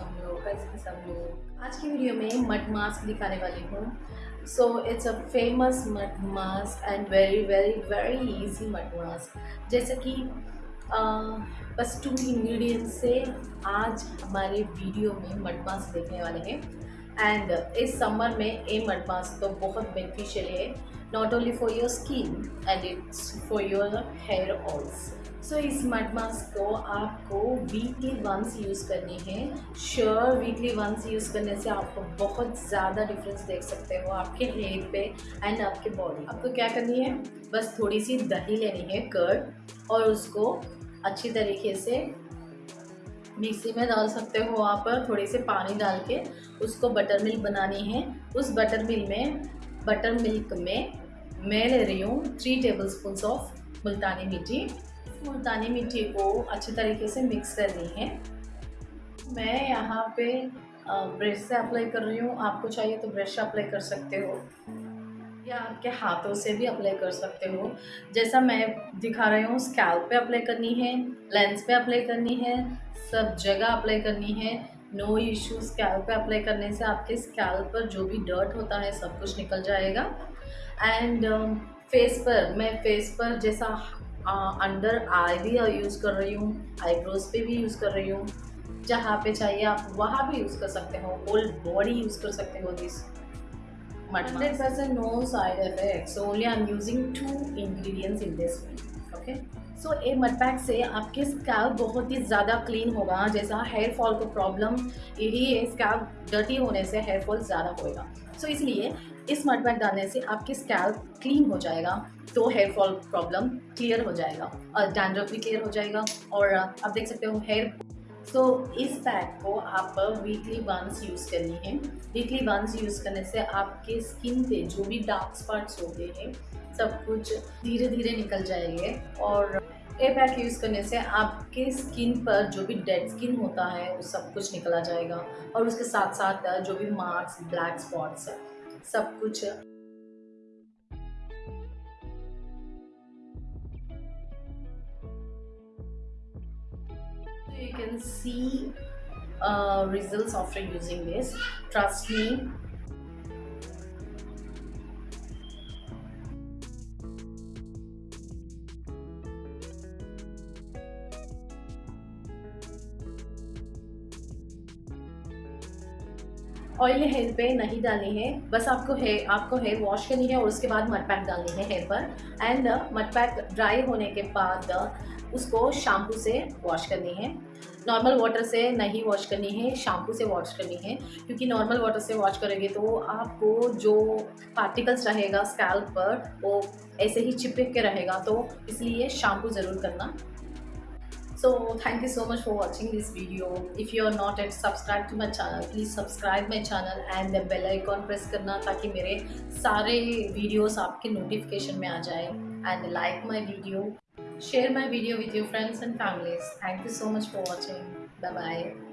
सब लोग आज की वीडियो में मड मास्क दिखाने वाली हूँ। So it's a famous mud mask and very very very easy mud mask जैसे कि बस टू इंग्रेडिएंट्स से आज हमारे वीडियो में मड मास्क देखने वाले हैं। एंड इस समर में ए मड मास्क तो बहुत बेनिफिशियल है। Not only for your skin and it's for your hair also so so, इस मड मास्क को आपको वीकली वंस यूज़ करनी है। श्योर वीकली वंस यूज़ करने से आपको बहुत ज़्यादा डिफरेंस देख सकते हो आपके हेयर पे एंड आपके बॉडी आपको क्या करनी है? बस थोड़ी सी दही लेनी है कर्ड और उसको अच्छी तरीके से मिक्सी में डाल सकते हो आप। थोड़े से पानी डाल के उसको बटर मिल्क बनानी है। उस बटर मिल्क में बटर मिल्क में मैं ले रही हूँ थ्री टेबल ऑफ़ मुल्तानी मिट्टी मुल्तानी मिट्टी को अच्छे तरीके से मिक्स करनी है। मैं यहाँ पे ब्रश से अप्लाई कर रही हूँ। आपको चाहिए तो ब्रश अप्लाई कर सकते हो। या आपके हाथों से भी अप्लाई कर सकते हो। जैसा मैं दिखा रही हूँ स्कैल्प पे अप्लाई करनी है लेंस पे अप्लाई करनी है, सब जगह अप्लाई करनी है। नो इशू स्कैल्प पे अप्लाई करने से आपके स्कैल्प पर जो भी डर्ट होता है, सब कुछ निकल जाएगा। एंड फेस पर, मैं फेस पर जैसा अंडर आई भी यूज़ कर रही हूँ आईब्रोज पे भी यूज़ कर रही हूँ जहाँ पे चाहिए आप वहाँ भी यूज़ कर सकते हो होल बॉडी यूज़ कर सकते हो this hundred percent no side effect only I am using two ingredients in this okay so a mud pack से आपके स्कैल्प बहुत ही ज़्यादा क्लीन होगा। जैसा हेयर फॉल को प्रॉब्लम यही है स्कैल्प डर्टी होने से हेयर फॉल ज़्यादा होएगा। सो so, इसलिए इस मड पैक डालने से आपके स्कैल्प क्लीन हो जाएगा तो हेयर फॉल प्रॉब्लम क्लियर हो जाएगा। और डैंड्रफ भी क्लियर हो जाएगा। और आप देख सकते हो हेयर so, इस पैक को आप वीकली वंस यूज़ करनी है। वीकली वंस यूज़ करने से आपके स्किन पे जो भी डार्क स्पॉट्स होते हैं सब कुछ धीरे धीरे निकल जाएँगे और ए पैक यूज़ करने से आपके स्किन पर जो भी डेड स्किन होता है वो सब कुछ निकला जाएगा। और उसके साथ साथ जो भी मार्क्स ब्लैक स्पॉट्स सब कुछ you can see uh, results after using this. Trust me oil hair पे नहीं डालनी है। बस आपको हेयर आपको हेयर वॉश करनी है और उसके बाद मड पैक डालनी है हेयर पर। एंड मड पैक ड्राई होने के बाद उसको शैम्पू से वॉश करनी है। नॉर्मल वाटर से नहीं वॉश करनी है शैम्पू से वॉश करनी है। क्योंकि नॉर्मल वाटर से वॉश करेंगे तो आपको जो पार्टिकल्स रहेगा स्कैल्प पर, वो ऐसे ही चिपक के रहेगा। तो इसलिए शैम्पू ज़रूर करना। So thank you so much for watching this video if you are not yet subscribed to my channel please subscribe my channel and the bell icon press करना ताकि मेरे सारे videos आपके notification में आ जाए and like my video share my video with your friends and families thank you so much for watching bye bye